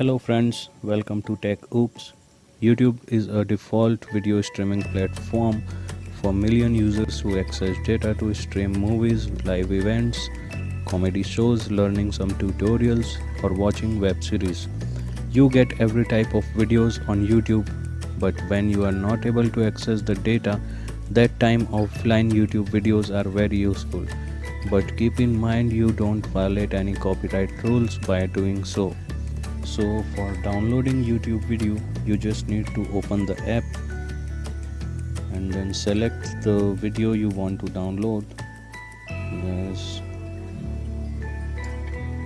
Hello friends, welcome to Tech Oops. YouTube is a default video streaming platform for million users who access data to stream movies, live events, comedy shows, learning some tutorials or watching web series. You get every type of videos on YouTube, but when you are not able to access the data, that time offline YouTube videos are very useful. But keep in mind you don't violate any copyright rules by doing so so for downloading youtube video you just need to open the app and then select the video you want to download. Yes.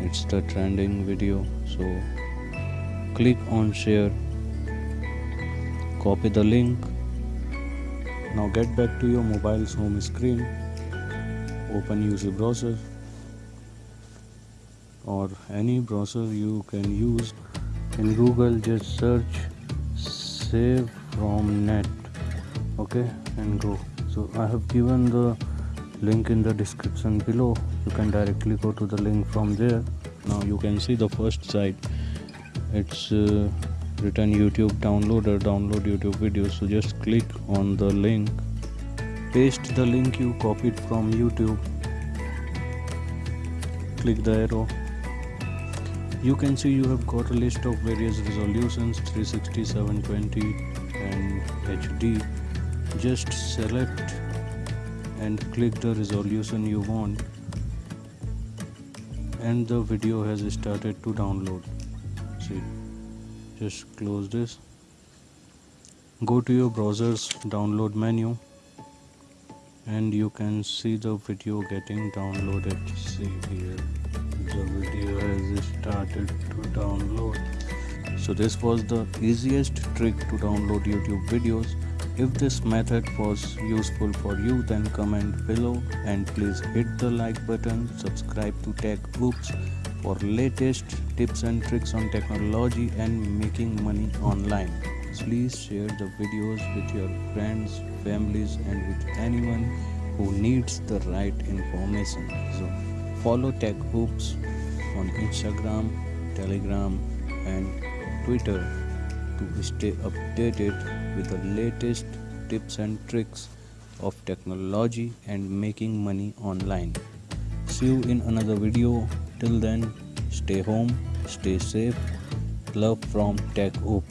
It's the trending video. So click on share. Copy the link. Now get back to your mobile's home screen. Open UC browser or any browser you can use. In google just search save from net okay and go. So i have given the link in the description below. You can directly go to the link from there. Now you can see the first site it's uh, written youtube downloader download youtube videos so just click on the link. Paste the link you copied from youtube. Click the arrow you can see you have got a list of various resolutions 360 720 and hd just select and click the resolution you want and the video has started to download. See just close this. Go to your browser's download menu and you can see the video getting downloaded. See here the video has started to download. So this was the easiest trick to download youtube videos. If this method was useful for you then comment below and please hit the like button. Subscribe to tech oops for latest tips and tricks on technology and making money online please share the videos with your friends families and with anyone who needs the right information so Follow Tech Oops on Instagram, Telegram, and Twitter to stay updated with the latest tips and tricks of technology and making money online. See you in another video. Till then, stay home, stay safe. Love from Tech Oops.